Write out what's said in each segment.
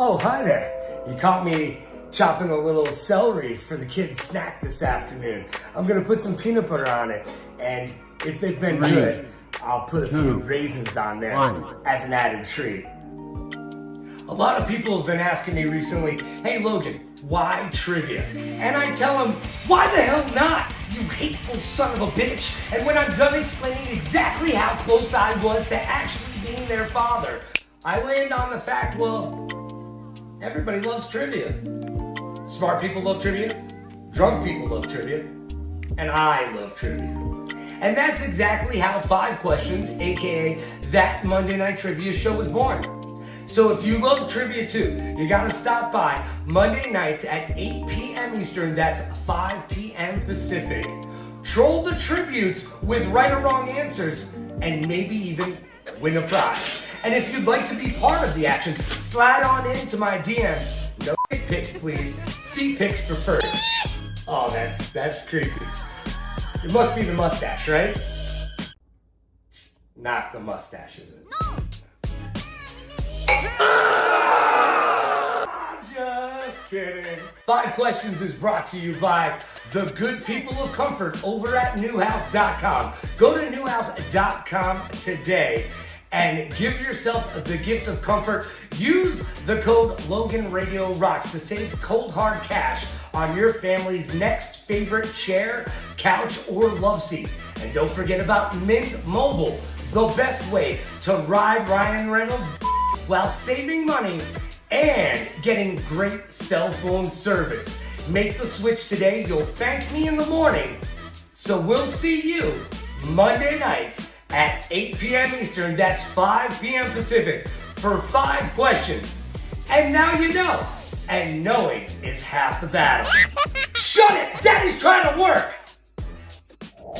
Oh, hi there. You caught me chopping a little celery for the kids' snack this afternoon. I'm gonna put some peanut butter on it, and if they've been Three, good, I'll put a few raisins on there one. as an added treat. A lot of people have been asking me recently, hey Logan, why trivia? And I tell them, why the hell not? You hateful son of a bitch. And when I'm done explaining exactly how close I was to actually being their father, I land on the fact, well, everybody loves trivia. Smart people love trivia, drunk people love trivia, and I love trivia. And that's exactly how Five Questions, aka That Monday Night Trivia Show, was born. So if you love trivia too, you gotta stop by Monday nights at 8 p.m. Eastern, that's 5 p.m. Pacific. Troll the tributes with right or wrong answers, and maybe even win a prize. And if you'd like to be part of the action, slide on into my DMs. No pics, please. Feet pics preferred. Oh, that's that's creepy. It must be the mustache, right? It's not the mustache, is it? Ah, Just kidding. Five Questions is brought to you by the good people of comfort over at newhouse.com. Go to newhouse.com today and give yourself the gift of comfort. Use the code Logan Radio Rocks to save cold hard cash on your family's next favorite chair, couch, or love seat. And don't forget about Mint Mobile, the best way to ride Ryan Reynolds while saving money and getting great cell phone service. Make the switch today. You'll thank me in the morning. So we'll see you Monday nights at 8 p.m. Eastern. That's 5 p.m. Pacific for five questions. And now you know. And knowing is half the battle. Shut it! Daddy's trying to work!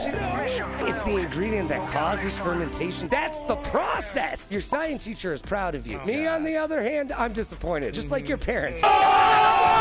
It's the ingredient that causes fermentation. That's the process. Your science teacher is proud of you. Oh, Me, on the other hand, I'm disappointed, just like your parents.